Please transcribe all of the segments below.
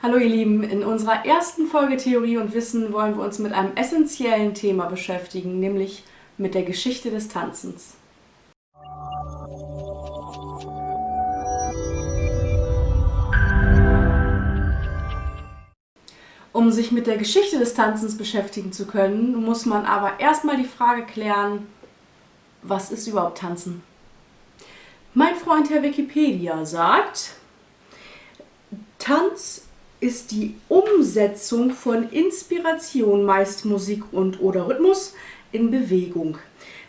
Hallo ihr Lieben, in unserer ersten Folge Theorie und Wissen wollen wir uns mit einem essentiellen Thema beschäftigen, nämlich mit der Geschichte des Tanzens. Um sich mit der Geschichte des Tanzens beschäftigen zu können, muss man aber erstmal die Frage klären, was ist überhaupt Tanzen? Mein Freund Herr Wikipedia sagt, Tanz ist die Umsetzung von Inspiration, meist Musik und oder Rhythmus, in Bewegung.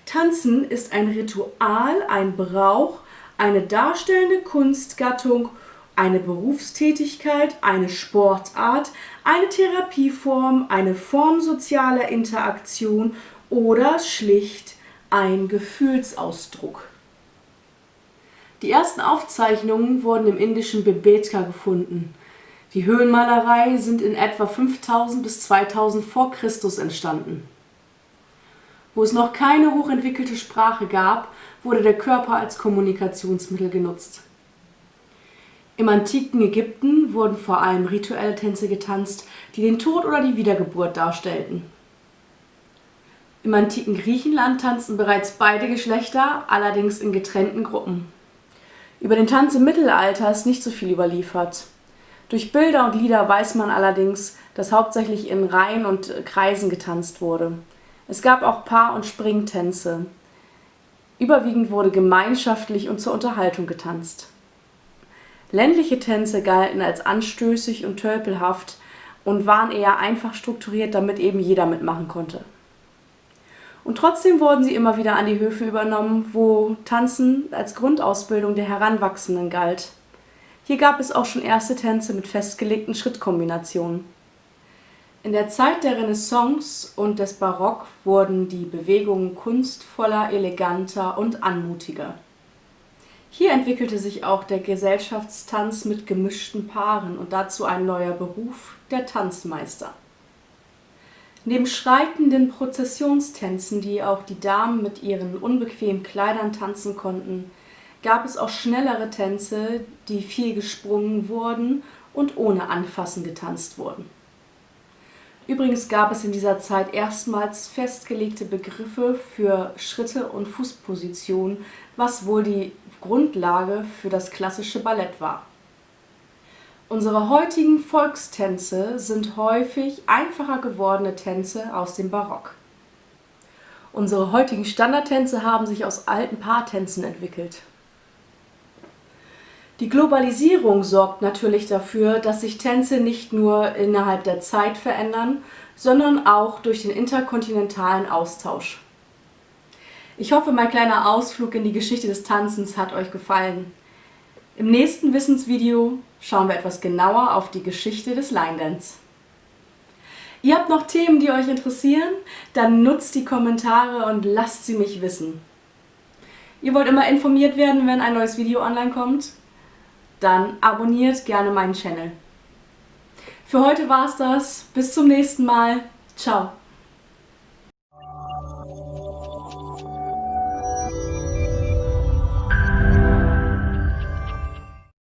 Tanzen ist ein Ritual, ein Brauch, eine darstellende Kunstgattung, eine Berufstätigkeit, eine Sportart, eine Therapieform, eine Form sozialer Interaktion oder schlicht ein Gefühlsausdruck. Die ersten Aufzeichnungen wurden im indischen Bebetka gefunden. Die Höhlenmalerei sind in etwa 5000 bis 2000 vor Christus entstanden. Wo es noch keine hochentwickelte Sprache gab, wurde der Körper als Kommunikationsmittel genutzt. Im antiken Ägypten wurden vor allem rituelle Tänze getanzt, die den Tod oder die Wiedergeburt darstellten. Im antiken Griechenland tanzten bereits beide Geschlechter, allerdings in getrennten Gruppen. Über den Tanz im Mittelalter ist nicht so viel überliefert. Durch Bilder und Lieder weiß man allerdings, dass hauptsächlich in Reihen und Kreisen getanzt wurde. Es gab auch Paar- und Springtänze. Überwiegend wurde gemeinschaftlich und zur Unterhaltung getanzt. Ländliche Tänze galten als anstößig und tölpelhaft und waren eher einfach strukturiert, damit eben jeder mitmachen konnte. Und trotzdem wurden sie immer wieder an die Höfe übernommen, wo Tanzen als Grundausbildung der Heranwachsenden galt. Hier gab es auch schon erste Tänze mit festgelegten Schrittkombinationen. In der Zeit der Renaissance und des Barock wurden die Bewegungen kunstvoller, eleganter und anmutiger. Hier entwickelte sich auch der Gesellschaftstanz mit gemischten Paaren und dazu ein neuer Beruf, der Tanzmeister. Neben schreitenden Prozessionstänzen, die auch die Damen mit ihren unbequemen Kleidern tanzen konnten, gab es auch schnellere Tänze, die viel gesprungen wurden und ohne Anfassen getanzt wurden. Übrigens gab es in dieser Zeit erstmals festgelegte Begriffe für Schritte und Fußpositionen, was wohl die Grundlage für das klassische Ballett war. Unsere heutigen Volkstänze sind häufig einfacher gewordene Tänze aus dem Barock. Unsere heutigen Standardtänze haben sich aus alten Paartänzen entwickelt. Die Globalisierung sorgt natürlich dafür, dass sich Tänze nicht nur innerhalb der Zeit verändern, sondern auch durch den interkontinentalen Austausch. Ich hoffe, mein kleiner Ausflug in die Geschichte des Tanzens hat euch gefallen. Im nächsten Wissensvideo schauen wir etwas genauer auf die Geschichte des Line Dance. Ihr habt noch Themen, die euch interessieren? Dann nutzt die Kommentare und lasst sie mich wissen. Ihr wollt immer informiert werden, wenn ein neues Video online kommt? Dann abonniert gerne meinen Channel. Für heute war es das. Bis zum nächsten Mal. Ciao.